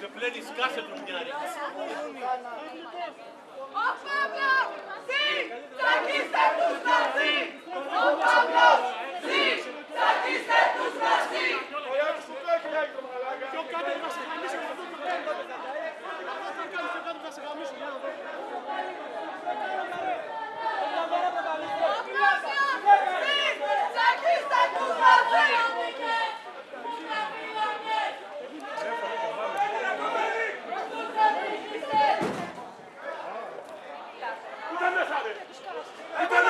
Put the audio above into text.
Σε πλένει σκάσε του μοιάρι. Então